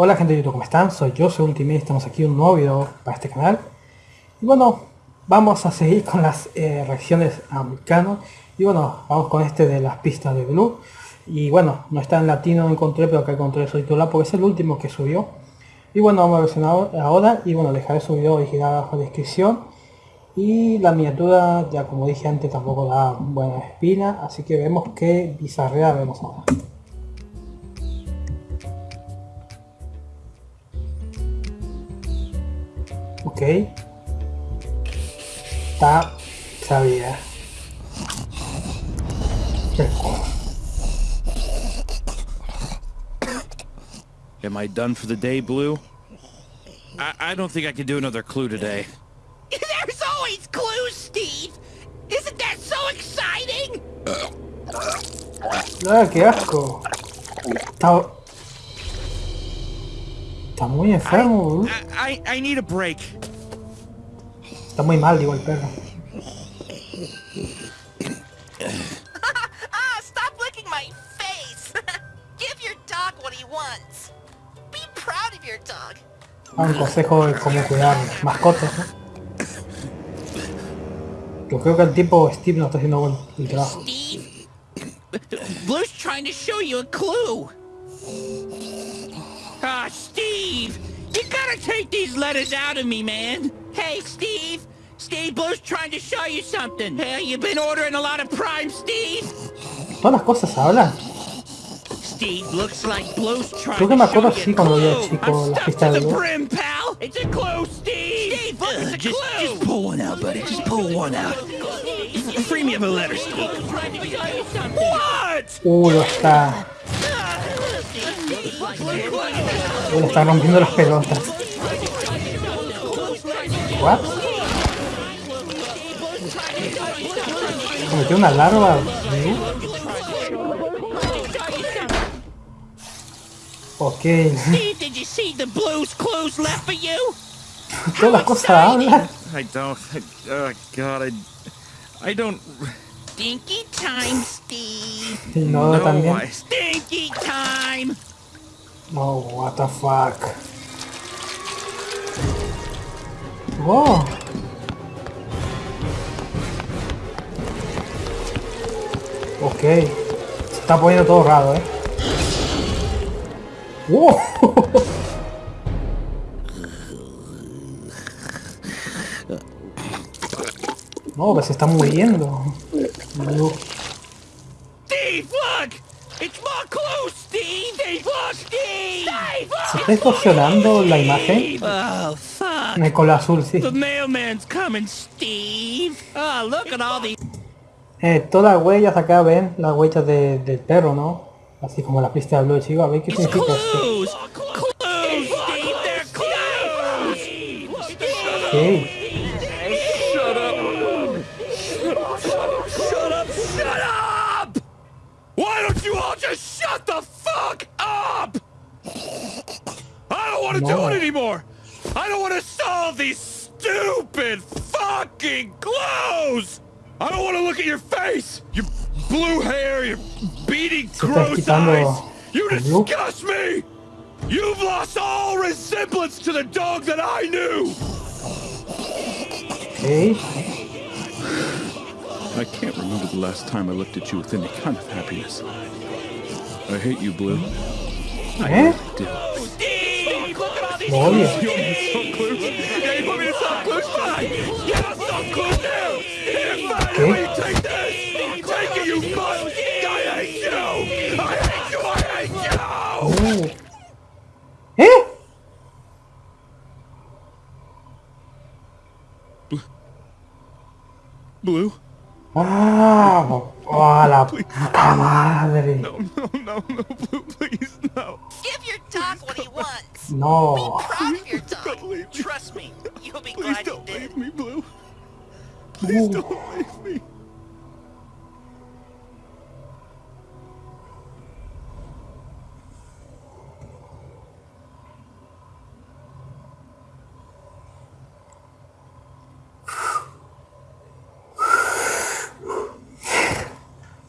Hola gente de YouTube, ¿cómo están? Soy yo, soy Ultimate, estamos aquí un nuevo video para este canal. Y bueno, vamos a seguir con las eh, reacciones a Vulcano. Y bueno, vamos con este de las pistas de Blue. Y bueno, no está en latino, no encontré, pero acá encontré el subtitulado porque es el último que subió. Y bueno, vamos a versionar ahora. Y bueno, dejaré su video original abajo en la descripción. Y la miniatura, ya como dije antes, tampoco da buena espina. Así que vemos qué bizarrea vemos ahora. Ok. Está... sabía. Am I done for the day, Blue? I, I don't think I can do another clue today. There's always clues, Steve! Isn't that so exciting? Ah, qué asco. Está... Muy enfermo, I, I, I need a break. Está muy mal, digo, el perro. ah, stop licking my face! Give your dog what he wants. Be proud of your dog. Ah, un consejo de cómo cuidar mascotas, ¿no? Yo creo que el tipo Steve no está haciendo buen el trabajo. Steve? Blue's trying to show you a clue. Ah, Steve! You gotta take these letters out of me, man. Hey, Steve! Steve, Blue's trying to show you something. Hey, you've been ordering a lot of Prime, Steve? Todas las cosas hablan. Steve, looks like Blue's trying Creo que me to show acuerdo you así a cuando era clue. chico, I'm stuck pista de the brim, pal. It's a clue, Steve. Steve, look, it's a just, clue. just pull one out, buddy. Just pull one out. Free me of a letter, Steve. What? Uh, lo está... Le está rompiendo las pelotas. What? Cometió una larva. ¿sí? Ok. Steve, did you see the Blue's clues left for you? Todas las cosas hablan. I don't. I, oh God, I. I don't. Stinky time, Steve. No, no, también. I, Stinky time. No, what the fuck. Wow. Ok. Se está poniendo todo raro, eh. Wow. No, que se está muriendo. ¿Se está distorsionando la imagen? Oh, el color azul, sí. The mailman's coming, Steve. Look at all these Eh, todas las huellas acá ven las huellas de- del perro, ¿no? Así como la pista de Blue Chico. A ver qué significa esto. clues. Want to do it anymore. I don't want to solve these stupid fucking clues. I don't want to look at your face, your blue hair, your beady, Se gross eyes. You disgust me. You've lost all resemblance to the dog that I knew. Ok. I can't remember the last time I looked at you with any kind of happiness. I hate you, Blue. I ¿eh? do. Olha. É? é? Blue? Ah, olha, puta madre. Não, não, não, não, Blue. No. Proud of your dog. Don't leave me. Trust me, you'll be Please glad you don't did. leave me, Blue. Please don't leave me.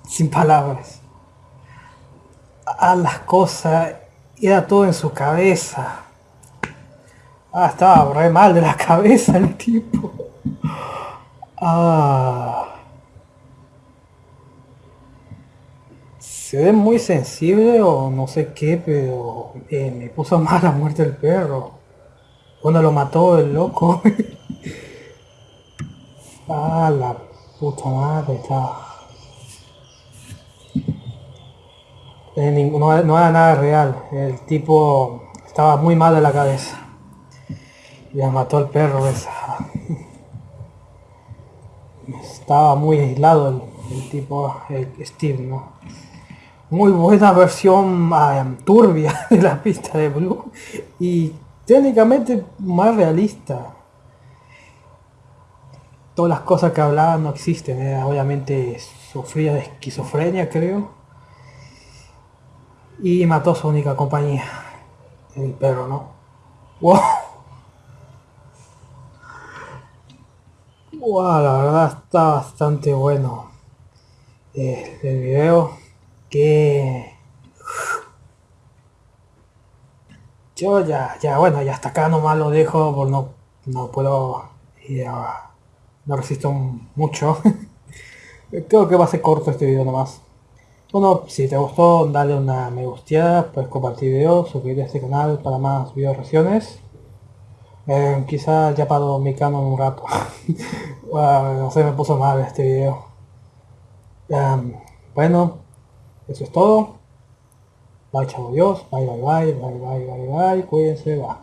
Sin palabras. A las cosas era todo en su cabeza. Ah, estaba re mal de la cabeza el tipo. Ah. Se ve muy sensible o no sé qué, pero eh, me puso mal la muerte del perro. Cuando lo mató el loco. ah, la puta madre, está. Eh, no, no era nada real. El tipo estaba muy mal de la cabeza. Ya mató al perro. Estaba muy aislado el, tipo, el Steve, ¿no? Muy buena versión ah, turbia de la pista de Blue y técnicamente más realista. Todas las cosas que hablaba no existen, obviamente sufría de esquizofrenia creo. Y mató su única compañía, el perro, ¿no? ¡Wow! Wow, la verdad está bastante bueno eh, el video que yo ya, ya bueno, ya hasta acá nomás lo dejo por no, no puedo ya, no resisto mucho creo que va a ser corto este video nomás bueno, si te gustó dale una me gusteada, puedes compartir video, suscribirte a este canal para más video reacciones eh, quizá ya paro mi cama un rato. no sé, me puso mal este video. bueno, eso es todo. Bye, chavo Dios. Bye, bye, bye, bye, bye, bye, bye. Cuídense, va.